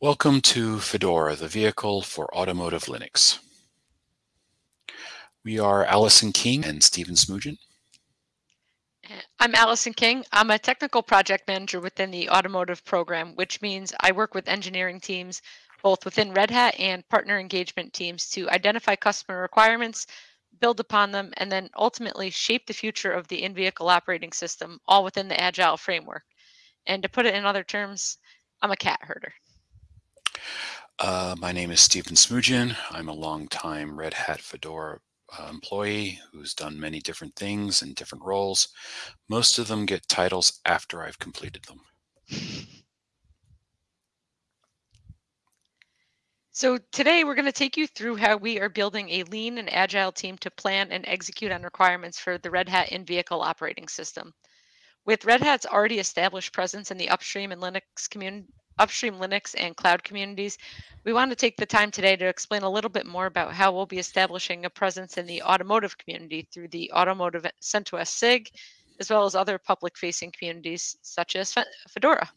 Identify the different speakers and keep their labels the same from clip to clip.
Speaker 1: Welcome to Fedora, the vehicle for automotive Linux. We are Allison King and Stephen Smoogen.
Speaker 2: Uh, I'm Allison King. I'm a technical project manager within the automotive program, which means I work with engineering teams both within Red Hat and partner engagement teams to identify customer requirements, build upon them, and then ultimately shape the future of the in-vehicle operating system, all within the Agile framework. And to put it in other terms, I'm a cat herder.
Speaker 1: Uh, my name is Stephen Smoogen. I'm a longtime Red Hat Fedora uh, employee who's done many different things in different roles. Most of them get titles after I've completed them.
Speaker 2: So today we're going to take you through how we are building a lean and agile team to plan and execute on requirements for the Red Hat in-vehicle operating system. With Red Hat's already established presence in the upstream and Linux community, upstream Linux and cloud communities, we want to take the time today to explain a little bit more about how we'll be establishing a presence in the automotive community through the automotive CentOS SIG, as well as other public facing communities such as Fedora.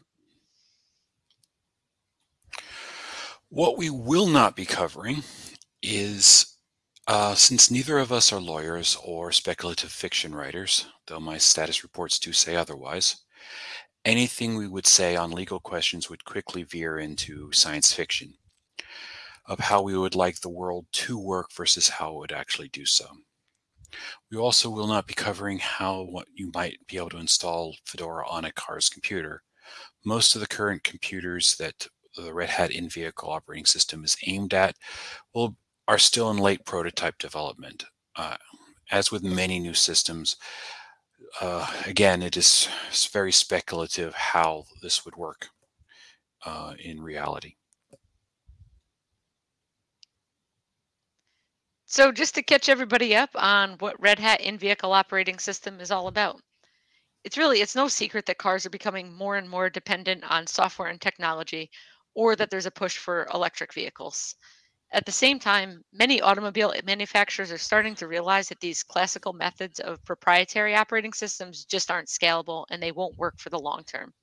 Speaker 1: What we will not be covering is, uh, since neither of us are lawyers or speculative fiction writers, though my status reports do say otherwise, anything we would say on legal questions would quickly veer into science fiction of how we would like the world to work versus how it would actually do so. We also will not be covering how what you might be able to install Fedora on a car's computer. Most of the current computers that the Red Hat in-vehicle operating system is aimed at will are still in late prototype development. Uh, as with many new systems, uh, again, it is very speculative how this would work uh, in reality.
Speaker 2: So just to catch everybody up on what Red Hat in-vehicle operating system is all about. It's really, it's no secret that cars are becoming more and more dependent on software and technology, or that there's a push for electric vehicles. At the same time, many automobile manufacturers are starting to realize that these classical methods of proprietary operating systems just aren't scalable and they won't work for the long term.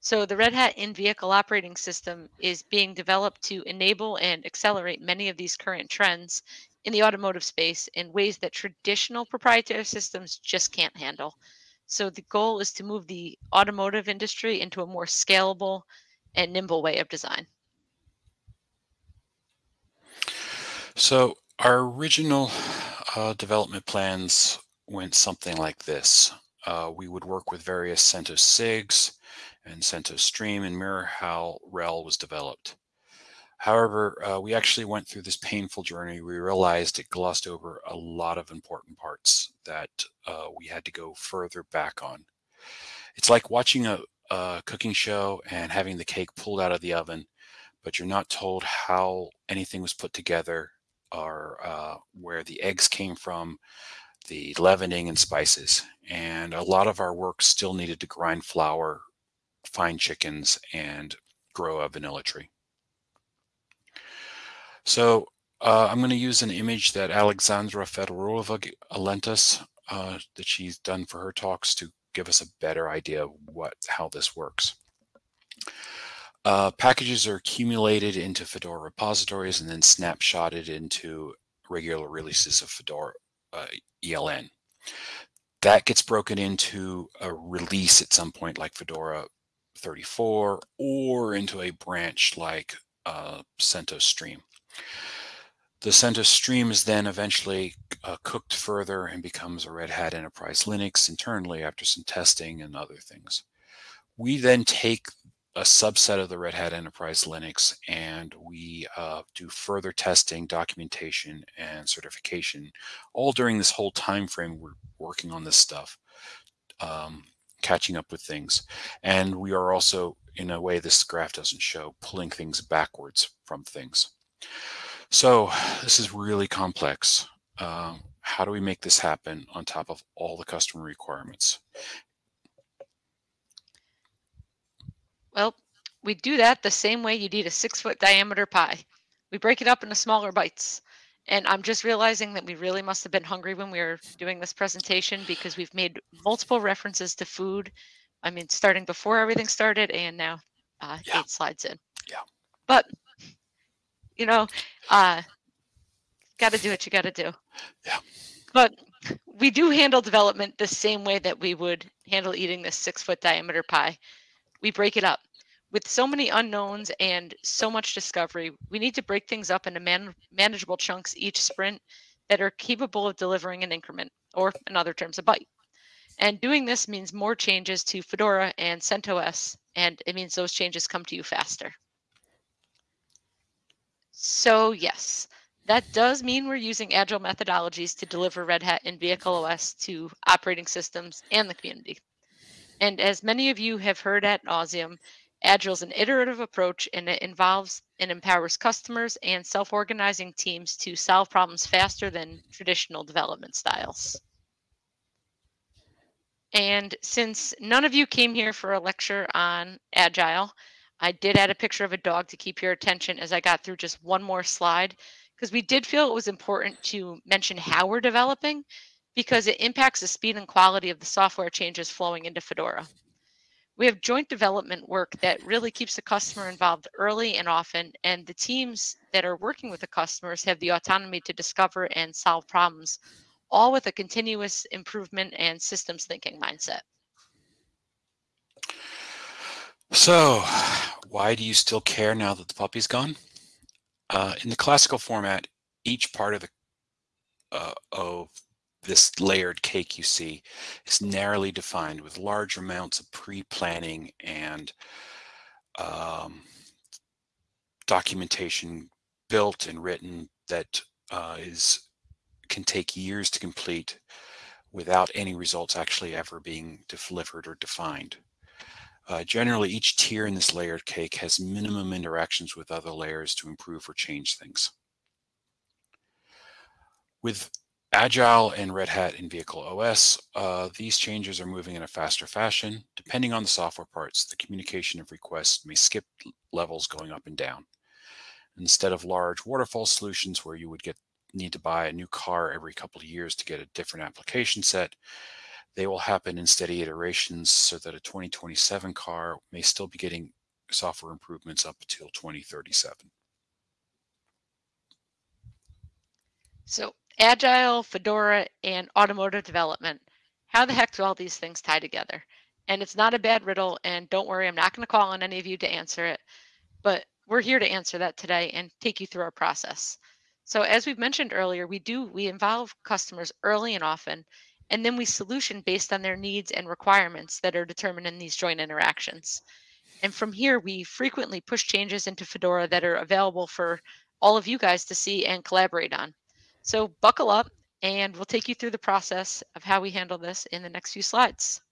Speaker 2: So the Red Hat in-vehicle operating system is being developed to enable and accelerate many of these current trends in the automotive space in ways that traditional proprietary systems just can't handle. So the goal is to move the automotive industry into a more scalable and nimble way of design.
Speaker 1: So our original uh, development plans went something like this. Uh, we would work with various CentOS SIGs and CentOS Stream and mirror how RHEL was developed. However, uh, we actually went through this painful journey. We realized it glossed over a lot of important parts that uh, we had to go further back on. It's like watching a, a cooking show and having the cake pulled out of the oven, but you're not told how anything was put together are uh, where the eggs came from, the leavening and spices. And a lot of our work still needed to grind flour, find chickens, and grow a vanilla tree. So uh, I'm going to use an image that Aleksandra Fedorova lent us uh, that she's done for her talks to give us a better idea of what how this works. Uh, packages are accumulated into Fedora repositories and then snapshotted into regular releases of Fedora uh, ELN. That gets broken into a release at some point like Fedora 34 or into a branch like uh, CentOS Stream. The CentOS Stream is then eventually uh, cooked further and becomes a Red Hat Enterprise Linux internally after some testing and other things. We then take a subset of the Red Hat Enterprise Linux, and we uh, do further testing, documentation, and certification, all during this whole time frame we're working on this stuff, um, catching up with things. And we are also, in a way this graph doesn't show, pulling things backwards from things. So this is really complex. Uh, how do we make this happen on top of all the customer requirements?
Speaker 2: Well, we do that the same way you'd eat a six foot diameter pie. We break it up into smaller bites. And I'm just realizing that we really must have been hungry when we were doing this presentation because we've made multiple references to food. I mean, starting before everything started and now uh, yeah. eight slides in.
Speaker 1: Yeah.
Speaker 2: But, you know, uh, got to do what you got to do.
Speaker 1: Yeah.
Speaker 2: But we do handle development the same way that we would handle eating this six foot diameter pie. We break it up. With so many unknowns and so much discovery, we need to break things up into man- manageable chunks each sprint that are capable of delivering an increment, or in other terms, a bite. And doing this means more changes to Fedora and CentOS, and it means those changes come to you faster. So yes, that does mean we're using agile methodologies to deliver Red Hat and Vehicle OS to operating systems and the community. And as many of you have heard at nauseum, Agile is an iterative approach and it involves and empowers customers and self-organizing teams to solve problems faster than traditional development styles. And since none of you came here for a lecture on Agile, I did add a picture of a dog to keep your attention as I got through just one more slide because we did feel it was important to mention how we're developing because it impacts the speed and quality of the software changes flowing into Fedora. We have joint development work that really keeps the customer involved early and often, and the teams that are working with the customers have the autonomy to discover and solve problems, all with a continuous improvement and systems thinking mindset.
Speaker 1: So, why do you still care now that the puppy's gone? Uh, in the classical format, each part of the uh, of this layered cake you see is narrowly defined with large amounts of pre-planning and um, documentation built and written that uh, is can take years to complete without any results actually ever being delivered or defined. Uh, generally, each tier in this layered cake has minimum interactions with other layers to improve or change things. With Agile and Red Hat in-vehicle OS, uh, these changes are moving in a faster fashion. Depending on the software parts, the communication of requests may skip levels going up and down. Instead of large waterfall solutions where you would get need to buy a new car every couple of years to get a different application set, they will happen in steady iterations so that a 2027 car may still be getting software improvements up until 2037.
Speaker 2: So Agile, Fedora, and automotive development. How the heck do all these things tie together? And it's not a bad riddle, and don't worry, I'm not going to call on any of you to answer it, but we're here to answer that today and take you through our process. So as we've mentioned earlier, we do, we involve customers early and often, and then we solution based on their needs and requirements that are determined in these joint interactions. And from here, we frequently push changes into Fedora that are available for all of you guys to see and collaborate on. So buckle up and we'll take you through the process of how we handle this in the next few slides.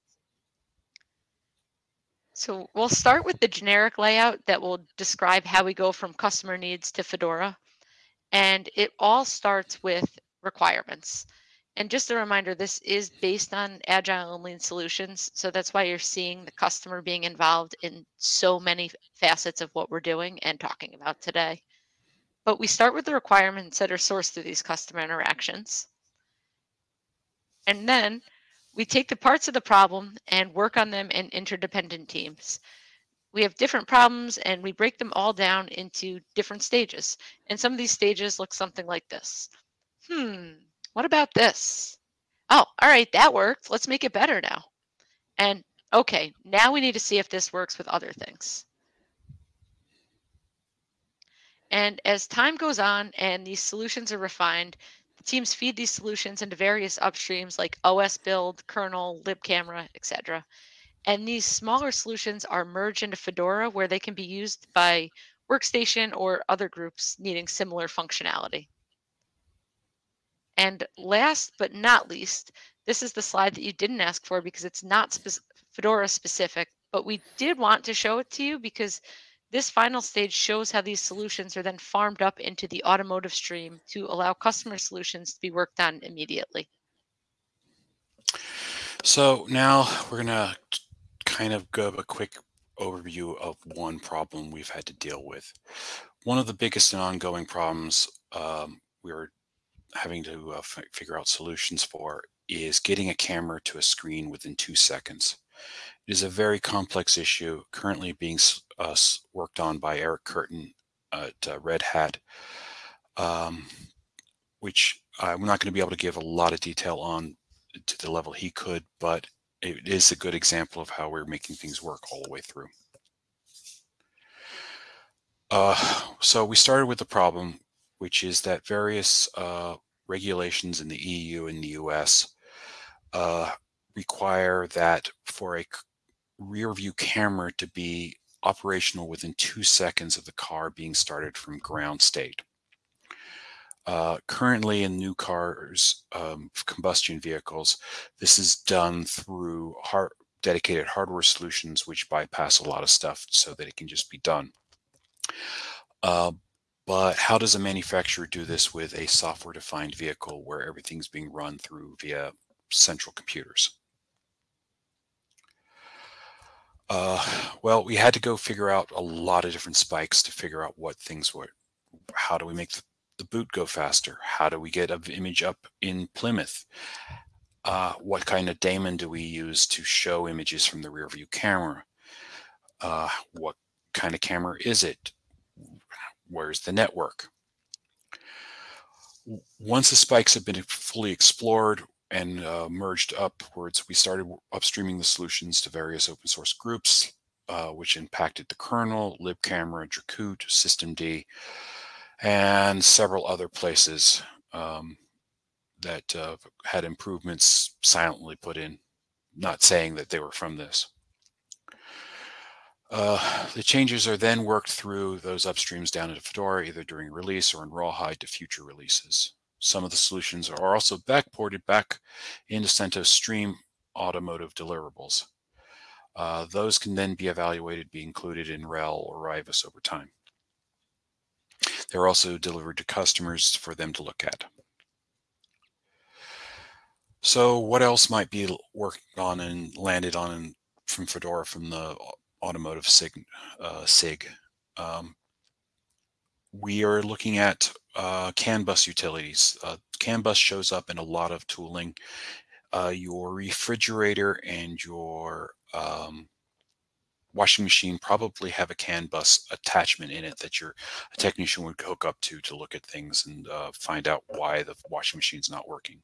Speaker 2: So we'll start with the generic layout that will describe how we go from customer needs to Fedora. And it all starts with requirements. And just a reminder, this is based on agile and lean solutions. So that's why you're seeing the customer being involved in so many facets of what we're doing and talking about today. But we start with the requirements that are sourced through these customer interactions. And then we take the parts of the problem and work on them in interdependent teams. We have different problems and we break them all down into different stages. And some of these stages look something like this. Hmm, what about this? Oh, all right, that worked. Let's make it better now. And okay, now we need to see if this works with other things. And as time goes on and these solutions are refined, teams feed these solutions into various upstreams like OS build, kernel, libcamera, etc. And these smaller solutions are merged into Fedora where they can be used by workstation or other groups needing similar functionality. And last but not least, this is the slide that you didn't ask for because it's not spe Fedora specific, but we did want to show it to you because this final stage shows how these solutions are then farmed up into the automotive stream to allow customer solutions to be worked on immediately.
Speaker 1: So now we're going to kind of give a quick overview of one problem we've had to deal with. One of the biggest and ongoing problems um, we are having to uh, figure out solutions for is getting a camera to a screen within two seconds. It is a very complex issue currently being uh, worked on by Eric Curtin at uh, Red Hat, um, which I'm not going to be able to give a lot of detail on to the level he could, but it is a good example of how we're making things work all the way through. Uh, so we started with the problem, which is that various uh, regulations in the EU and the US uh, require that for a rear view camera to be operational within two seconds of the car being started from ground state. Uh, currently in new cars, um, combustion vehicles, this is done through hard, dedicated hardware solutions which bypass a lot of stuff so that it can just be done. Uh, but how does a manufacturer do this with a software defined vehicle where everything's being run through via central computers? Uh, well, we had to go figure out a lot of different spikes to figure out what things were. How do we make the, boot go faster? How do we get an image up in Plymouth? Uh, what kind of daemon do we use to show images from the rear view camera? Uh, what kind of camera is it? Where's the network? Once the spikes have been fully explored, and uh, merged upwards, we started upstreaming the solutions to various open source groups, uh, which impacted the kernel, libcamera, Dracut, systemd, and several other places um, that uh, had improvements silently put in, not saying that they were from this. Uh, the changes are then worked through those upstreams down into Fedora, either during release or in Rawhide to future releases. Some of the solutions are also backported back into CentOS Stream automotive deliverables. Uh, those can then be evaluated, be included in RHEL or RHIVOS over time. They're also delivered to customers for them to look at. So what else might be worked on and landed on from Fedora from the automotive SIG? Uh, SIG? Um, we are looking at uh, CAN bus utilities. Uh, CAN bus shows up in a lot of tooling. Uh, your refrigerator and your um, washing machine probably have a CAN bus attachment in it that your technician would hook up to to look at things and uh, find out why the washing machine's not working.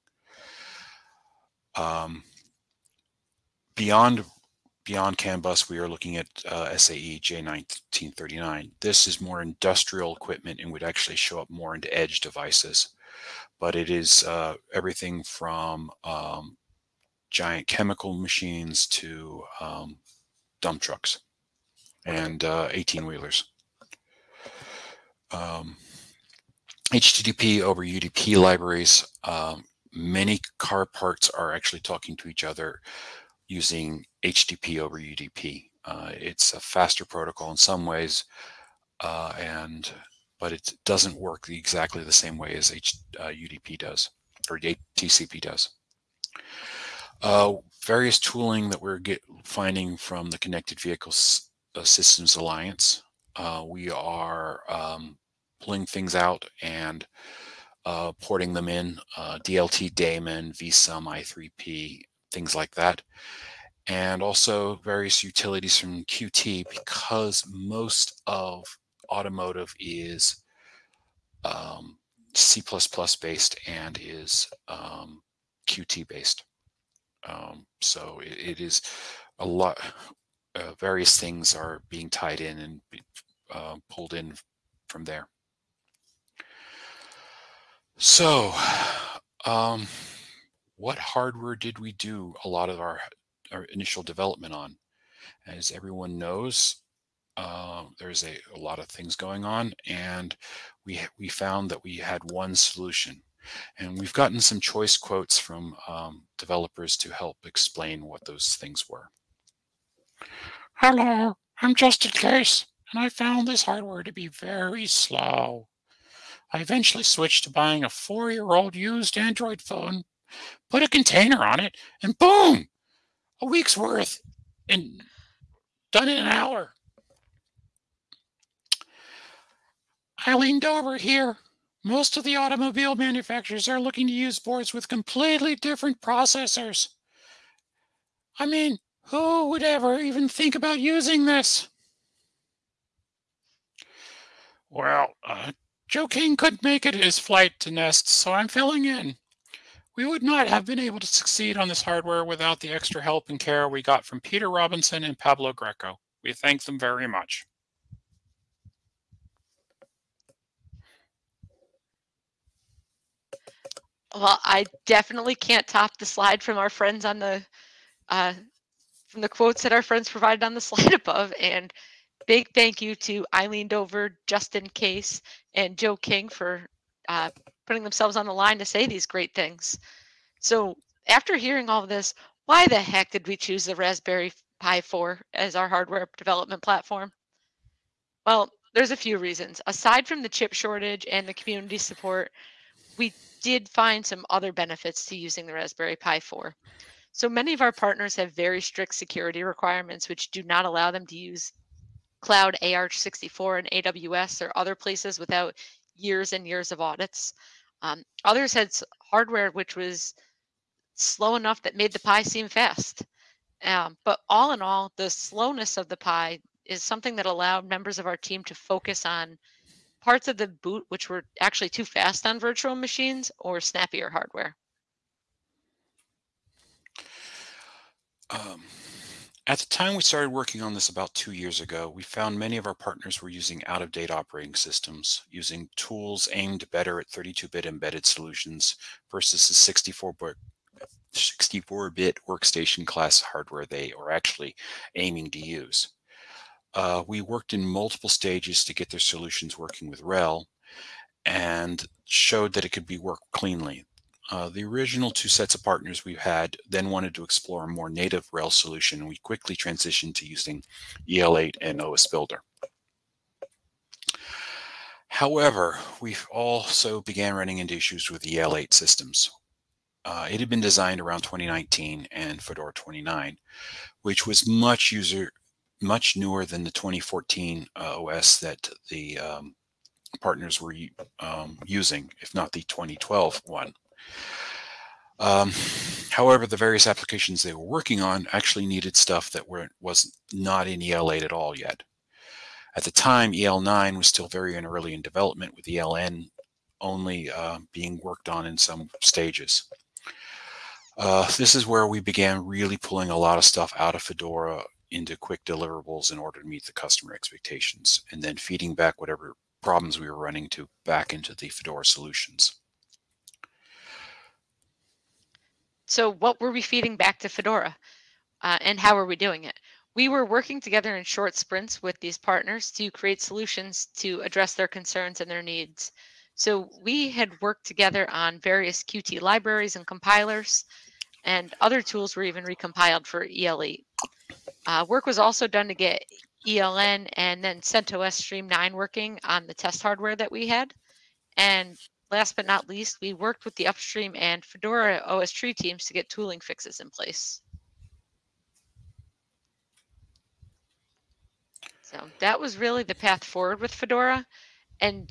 Speaker 1: Um, beyond Beyond CAN bus, we are looking at uh, SAE J1939. This is more industrial equipment and would actually show up more into edge devices. But it is uh, everything from um, giant chemical machines to um, dump trucks and uh, 18 wheelers. Um, HTTP over UDP libraries. Um, many car parts are actually talking to each other using HTTP over UDP. Uh, it's a faster protocol in some ways, uh, and but it doesn't work exactly the same way as H, uh, UDP does or TCP does. Uh, various tooling that we're get, finding from the Connected Vehicles uh, Systems Alliance. Uh, we are um, pulling things out and porting them in, DLT daemon, vsum, i3p, things like that and also various utilities from Qt because most of automotive is um, C++ based and is um, Qt based. Um, so it, it is a lot, uh, various things are being tied in and uh, pulled in from there. So um, what hardware did we do a lot of our our initial development on. As everyone knows, uh, there's a, a, lot of things going on and we, we found that we had one solution. And we've gotten some choice quotes from um, developers to help explain what those things were.
Speaker 3: Hello, I'm Justin Case, and I found this hardware to be very slow. I eventually switched to buying a four-year-old used Android phone, put a container on it, and boom, a week's worth and done in an hour. I leaned over here. Most of the automobile manufacturers are looking to use boards with completely different processors. I mean, who would ever even think about using this? Well, uh, Joe King couldn't make it his flight to Nest, so I'm filling in. We would not have been able to succeed on this hardware without the extra help and care we got from Peter Robinson and Pablo Greco. We thank them very much.
Speaker 2: Well, I definitely can't top the slide from our friends on the uh, from the quotes that our friends provided on the slide above. And big thank you to Eileen Dover, Justin Case, and Joe King for uh, putting themselves on the line to say these great things. So after hearing all this, why the heck did we choose the Raspberry Pi 4 as our hardware development platform? Well, there's a few reasons. Aside from the chip shortage and the community support, we did find some other benefits to using the Raspberry Pi 4. So many of our partners have very strict security requirements, which do not allow them to use cloud AR64 and AWS or other places without years and years of audits. Um, others had hardware which was slow enough that made the Pi seem fast. Um, but all in all, the slowness of the Pi is something that allowed members of our team to focus on parts of the boot which were actually too fast on virtual machines or snappier hardware.
Speaker 1: Um, at the time we started working on this about two years ago, we found many of our partners were using out-of-date operating systems, using tools aimed better at 32-bit embedded solutions versus the 64-bit 64-bit workstation class hardware they are actually aiming to use. Uh, we worked in multiple stages to get their solutions working with RHEL and showed that it could be worked cleanly. Uh, the original two sets of partners we had then wanted to explore a more native Rails solution, we quickly transitioned to using EL8 and OS Builder. However, we also began running into issues with EL8 systems. Uh, it had been designed around 2019 and Fedora 29, which was much user much newer than the 2014 uh, OS that the um, partners were um, using, if not the 2012 one. Um, however, the various applications they were working on actually needed stuff that were, was not in EL8 at all yet. At the time, EL9 was still very early in development with ELN only uh, being worked on in some stages. Uh, this is where we began really pulling a lot of stuff out of Fedora into quick deliverables in order to meet the customer expectations, and then feeding back whatever problems we were running to back into the Fedora solutions.
Speaker 2: So what were we feeding back to Fedora uh, and how were we doing it? We were working together in short sprints with these partners to create solutions to address their concerns and their needs. So we had worked together on various Qt libraries and compilers and other tools were even recompiled for EL8. Uh, work was also done to get ELN and then CentOS Stream 9 working on the test hardware that we had. And last but not least, we worked with the upstream and Fedora OS tree teams to get tooling fixes in place. So that was really the path forward with Fedora. And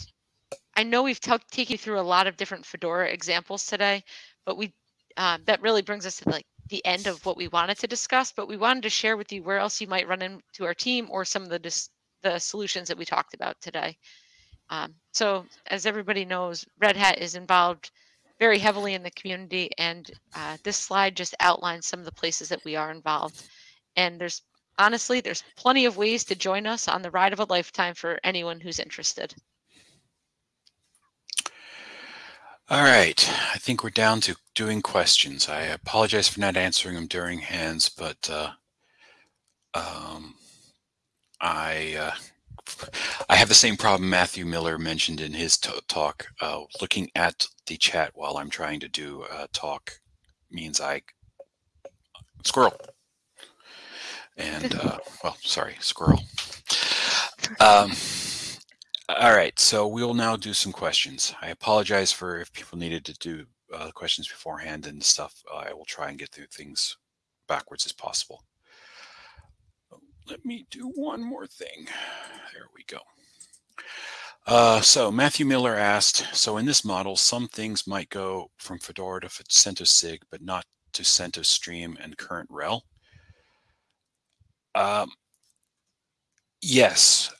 Speaker 2: I know we've taken you through a lot of different Fedora examples today, but we um, that really brings us to like the end of what we wanted to discuss, but we wanted to share with you where else you might run into our team or some of the the solutions that we talked about today. Um, so as everybody knows, Red Hat is involved very heavily in the community and uh, this slide just outlines some of the places that we are involved. And there's honestly, there's plenty of ways to join us on the ride of a lifetime for anyone who's interested.
Speaker 1: All right, I think we're down to doing questions. I apologize for not answering them during hands, but uh, um, I uh, I have the same problem Matthew Miller mentioned in his talk. Uh, looking at the chat while I'm trying to do a talk means I squirrel. And uh, well, sorry, squirrel. Um, all right, so we'll now do some questions. I apologize for if people needed to do uh, questions beforehand and stuff. Uh, I will try and get through things backwards as possible. Let me do one more thing. There we go. Uh, so Matthew Miller asked, so in this model, some things might go from Fedora to CentOS SIG, but not to CentOS Stream and current RHEL. Um, yes,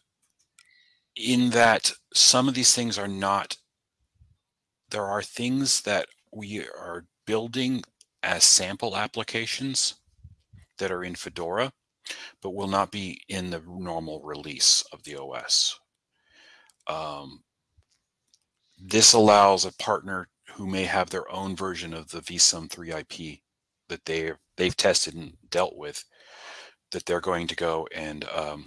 Speaker 1: in that some of these things are not, there are things that we are building as sample applications that are in Fedora, but will not be in the normal release of the OS. Um, this allows a partner who may have their own version of the vSUM 3 IP that they they've tested and dealt with that they're going to go and um,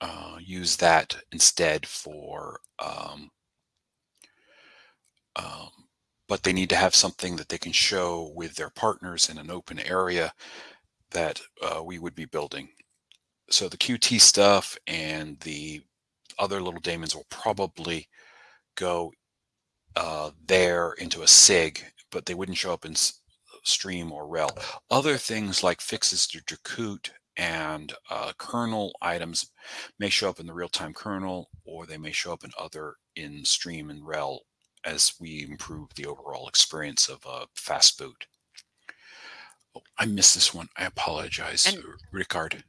Speaker 1: uh, use that instead for um, um, but they need to have something that they can show with their partners in an open area that uh, we would be building. So the Qt stuff and the other little daemons will probably go uh, there into a SIG, but they wouldn't show up in Stream or RHEL. Other things like fixes to Dracut and uh, kernel items may show up in the real-time kernel, or they may show up in other in Stream and RHEL as we improve the overall experience of a fast boot. Oh, I missed this one. I apologize, and, Ricard.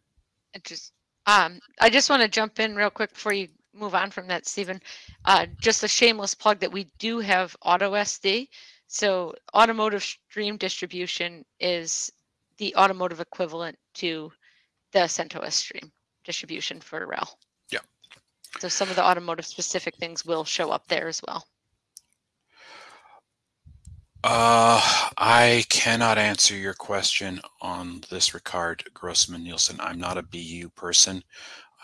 Speaker 2: Just, um, I just want to jump in real quick before you move on from that, Stephen. Uh, just a shameless plug that we do have AutoSD. So automotive stream distribution is the automotive equivalent to the CentOS stream distribution for RHEL.
Speaker 1: Yeah.
Speaker 2: So some of the automotive specific things will show up there as well.
Speaker 1: Uh, I cannot answer your question on this, Ricard Grossman Nielsen. I'm not a BU person.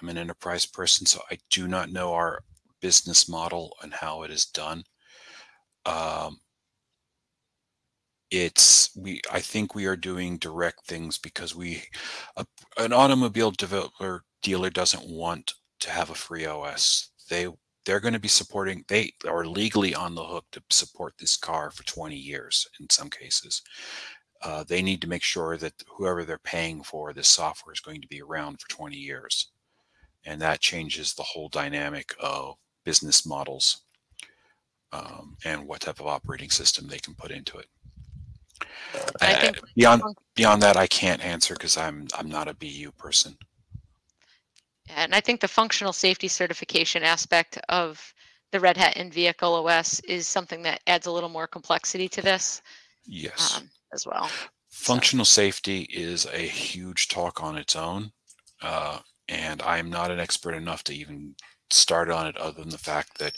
Speaker 1: I'm an enterprise person, so I do not know our business model and how it is done. Um, it's we I think we are doing direct things because we a, an automobile developer dealer doesn't want to have a free OS. They they're going to be supporting they are legally on the hook to support this car for 20 years in some cases. Uh, they need to make sure that whoever they're paying for this software is going to be around for 20 years. And that changes the whole dynamic of business models um, and what type of operating system they can put into it. I think beyond beyond that, I can't answer because I'm I'm not a BU person.
Speaker 2: And I think the functional safety certification aspect of the Red Hat in Vehicle OS is something that adds a little more complexity to this.
Speaker 1: Yes. Um,
Speaker 2: as well.
Speaker 1: Functional so. safety is a huge talk on its own. Uh, and I'm not an expert enough to even start on it other than the fact that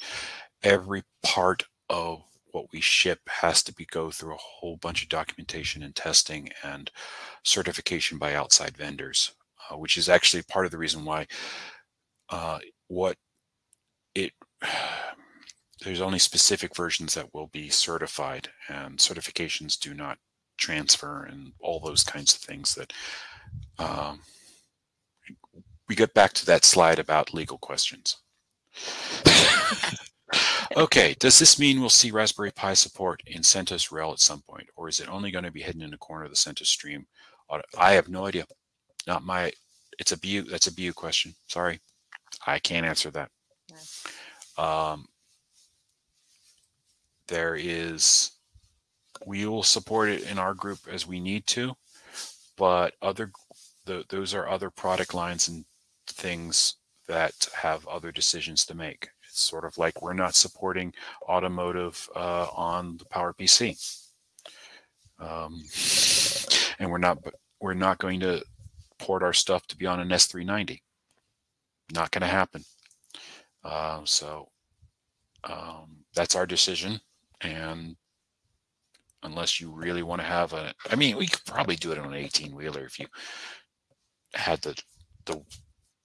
Speaker 1: every part of what we ship has to be go through a whole bunch of documentation and testing and certification by outside vendors, uh, which is actually part of the reason why uh, what it there's only specific versions that will be certified and certifications do not transfer and all those kinds of things that um, we get back to that slide about legal questions. okay, does this mean we'll see Raspberry Pi support in CentOS RHEL at some point, or is it only going to be hidden in a corner of the CentOS stream? I have no idea. Not my, it's a BU, that's a BU question. Sorry, I can't answer that. Um, there is, we will support it in our group as we need to, but other, the, those are other product lines and things that have other decisions to make. It's sort of like we're not supporting automotive uh, on the PowerPC. Um, and we're not we're not going to port our stuff to be on an S390. Not going to happen. Uh, so um, that's our decision. And unless you really want to have a, I mean, we could probably do it on an 18 wheeler if you had the the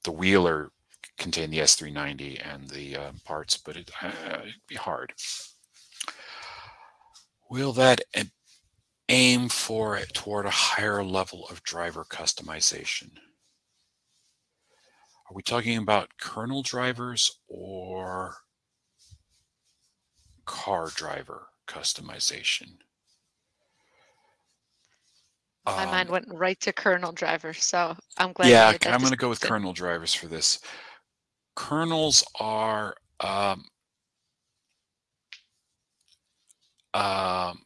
Speaker 1: the wheeler contain the S390 and the uh, parts, but it, uh, it'd be hard. Will that aim for it toward a higher level of driver customization? Are we talking about kernel drivers or car driver customization?
Speaker 2: My um, mind went right to kernel drivers, so I'm glad.
Speaker 1: Yeah, I'm going to go with kernel drivers for this kernels are um, um,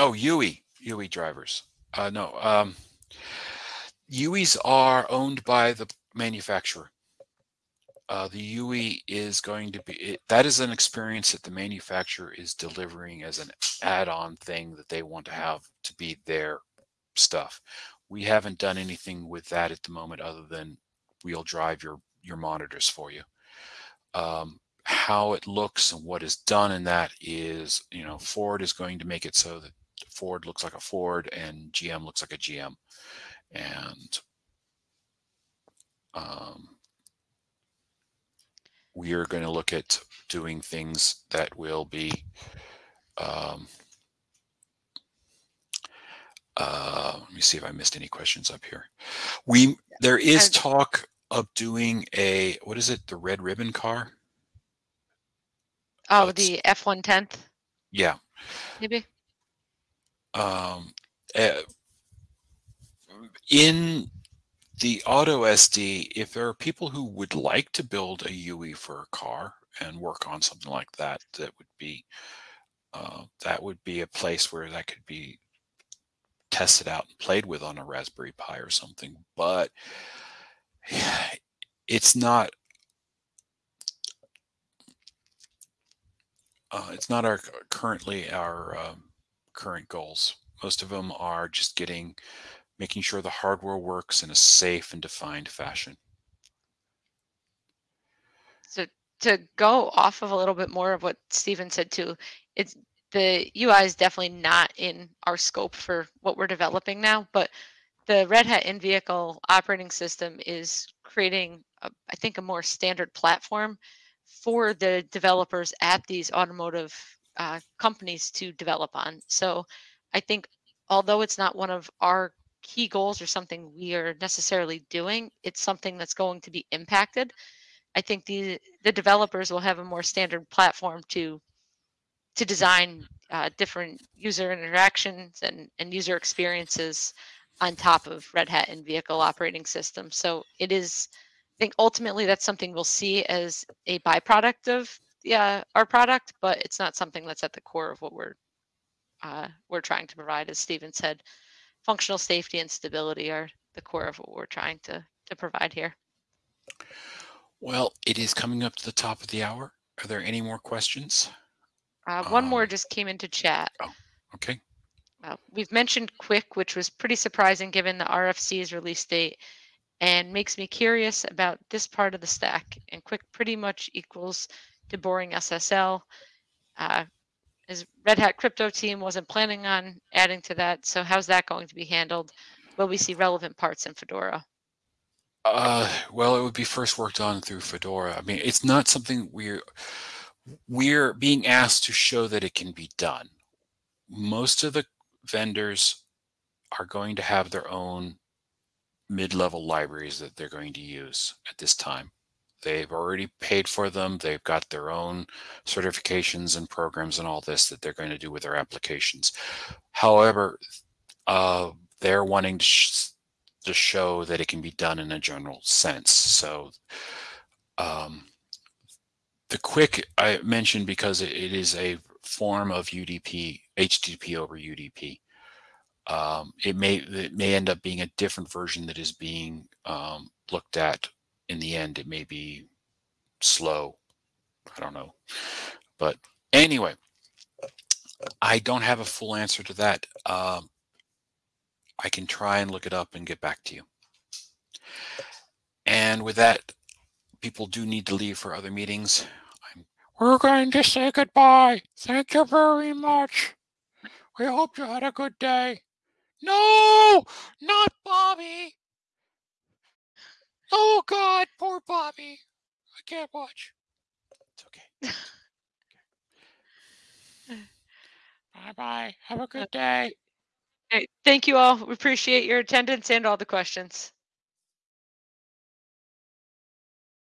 Speaker 1: oh UE UE drivers. Uh, no, um, UEs are owned by the manufacturer. uh, the UE is going to be, it, that is an experience that the manufacturer is delivering as an add-on thing that they want to have to be their stuff. We haven't done anything with that at the moment other than we'll drive your, your monitors for you. Um, how it looks and what is done in that is, you know, Ford is going to make it so that Ford looks like a Ford and GM looks like a GM. And um, we are going to look at doing things that will be um, uh, let me see if I missed any questions up here. We there is talk of doing a what is it the red ribbon car?
Speaker 2: Oh,
Speaker 1: That's-
Speaker 2: the F one tenth,
Speaker 1: Yeah.
Speaker 2: maybe.
Speaker 1: Um, uh, in the AutoSD, if there are people who would like to build a UE for a car and work on something like that, that would be uh, that would be a place where that could be tested out and played with on a Raspberry Pi or something. But it's not uh, it's not our currently our um, current goals. Most of them are just getting making sure the hardware works in a safe and defined fashion.
Speaker 2: So to go off of a little bit more of what Stephen said too, it's the UI is definitely not in our scope for what we're developing now, but the Red Hat in-vehicle operating system is creating, a, I think, a more standard platform for the developers at these automotive uh, companies to develop on. So I think although it's not one of our key goals or something we are necessarily doing, it's something that's going to be impacted. I think the the developers will have a more standard platform to to design uh, different user interactions and, and user experiences on top of Red Hat and vehicle operating system. So it is, I think ultimately that's something we'll see as a byproduct of yeah, our product, but it's not something that's at the core of what we're uh, we're trying to provide. As Steven said, functional safety and stability are the core of what we're trying to to provide here.
Speaker 1: Well, it is coming up to the top of the hour. Are there any more questions?
Speaker 2: Uh, one more
Speaker 1: Um,
Speaker 2: just came into chat.
Speaker 1: Oh, Okay.
Speaker 2: Uh, we've mentioned QUIC, which was pretty surprising given the RFC's release date, and makes me curious about this part of the stack. And QUIC pretty much equals to BoringSSL. Uh, his Red Hat crypto team wasn't planning on adding to that, so how's that going to be handled? Will we see relevant parts in Fedora?
Speaker 1: Uh, well, it would be first worked on through Fedora. I mean, it's not something we're we're being asked to show that it can be done. Most of the vendors are going to have their own mid-level libraries that they're going to use at this time. They've already paid for them. They've got their own certifications and programs and all this that they're going to do with their applications. However, uh, they're wanting to, sh to show that it can be done in a general sense. So um, the QUIC I mentioned because it, it is a form of UDP, HTTP over UDP. Um, it may it may end up being a different version that is being um, looked at in the end. It may be slow. I don't know. But anyway, I don't have a full answer to that. Um, I can try and look it up and get back to you. And with that, people do need to leave for other meetings. I'm,
Speaker 3: We're going to say goodbye. Thank you very much. We hope you had a good day. No, not Bobby. Oh God, poor Bobby. I can't watch.
Speaker 1: it's okay.
Speaker 3: Bye bye. Have a uh, good day.
Speaker 2: Okay, thank you all. We appreciate your attendance and all the questions.